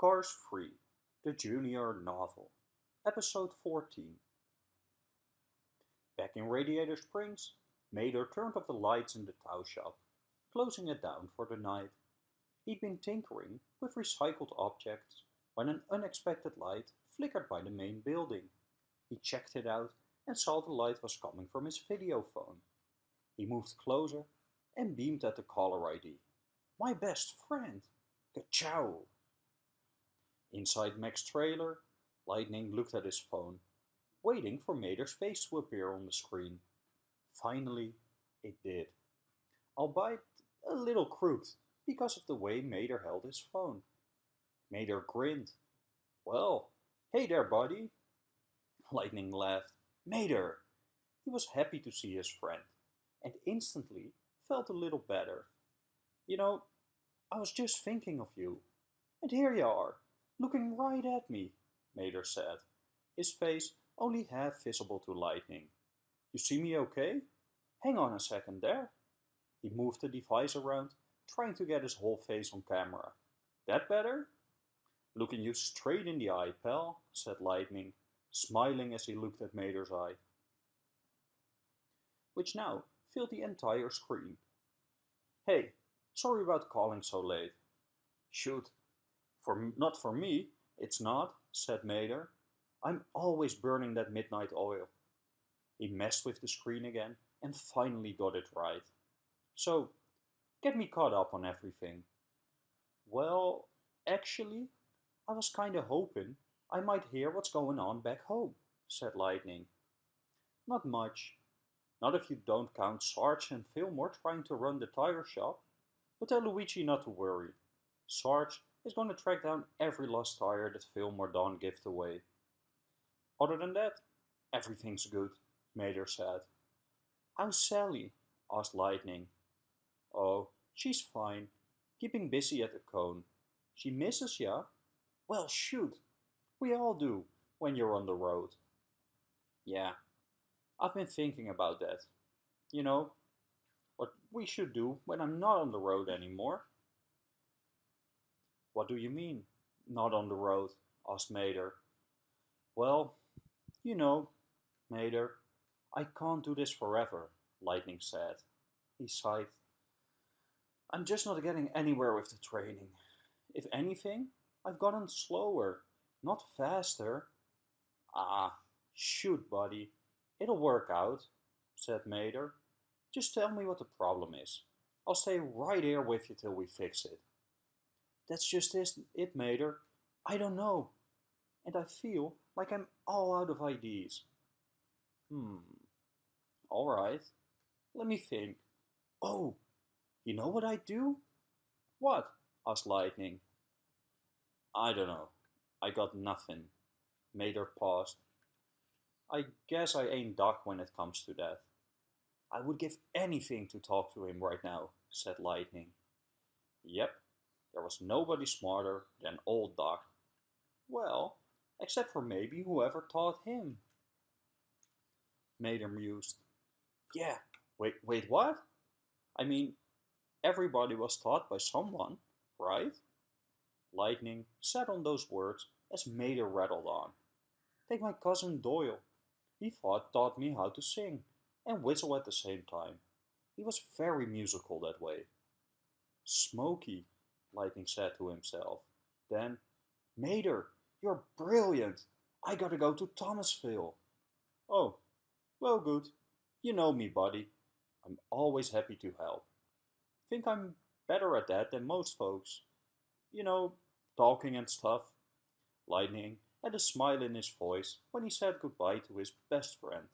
Cars 3, the Junior Novel, Episode 14. Back in Radiator Springs, Mater turned off the lights in the tow shop, closing it down for the night. He'd been tinkering with recycled objects when an unexpected light flickered by the main building. He checked it out and saw the light was coming from his video phone. He moved closer and beamed at the caller ID. My best friend! Ka-chow! Inside Mack's trailer, Lightning looked at his phone, waiting for Mater's face to appear on the screen. Finally, it did. Albeit a little crooked because of the way Mater held his phone. Mater grinned. Well, hey there, buddy. Lightning laughed. Mater! He was happy to see his friend, and instantly felt a little better. You know, I was just thinking of you. And here you are, looking right at me, Mater said, his face only half visible to Lightning. You see me okay? Hang on a second there. He moved the device around, trying to get his whole face on camera. That better? Looking you straight in the eye, pal, said Lightning, smiling as he looked at Mater's eye, which now filled the entire screen. Hey, sorry about calling so late. Shoot, for not for me, it's not, said Mater. I'm always burning that midnight oil. He messed with the screen again and finally got it right. So, get me caught up on everything. Well, actually, I was kinda hoping I might hear what's going on back home, said Lightning. Not much. Not if you don't count Sarge and Fillmore trying to run the tire shop. But tell Luigi not to worry. Sarge is going to track down every lost tire that Fillmore Dawn gave away. Other than that, everything's good, Mater said. How's Sally? asked Lightning. Oh, she's fine, keeping busy at the cone. She misses ya? Well, shoot, we all do when you're on the road. Yeah, I've been thinking about that. You know, what we should do when I'm not on the road anymore. Do you mean, not on the road? asked Mater. Well, you know, Mater, I can't do this forever, Lightning said. He sighed. I'm just not getting anywhere with the training. If anything, I've gotten slower, not faster. Ah, shoot, buddy. It'll work out, said Mater. Just tell me what the problem is. I'll stay right here with you till we fix it. That's just this it, Mater. I don't know. And I feel like I'm all out of ideas. Hmm. Alright. Let me think. Oh, you know what I'd do? What? asked Lightning. I don't know. I got nothing. Mater paused. I guess I ain't Doc when it comes to that. I would give anything to talk to him right now, said Lightning. Yep, there was nobody smarter than old Doc. Well, except for maybe whoever taught him. Mater mused. Yeah, wait, wait, what? I mean, everybody was taught by someone, right? Lightning sat on those words as Mater rattled on. Take my cousin Doyle. He thought, taught me how to sing and whistle at the same time. He was very musical that way. Smokey, Lightning said to himself. Then, Mater, you're brilliant. I gotta go to Thomasville. Oh, well good. You know me, buddy. I'm always happy to help. Think I'm better at that than most folks. You know, talking and stuff. Lightning had a smile in his voice when he said goodbye to his best friend.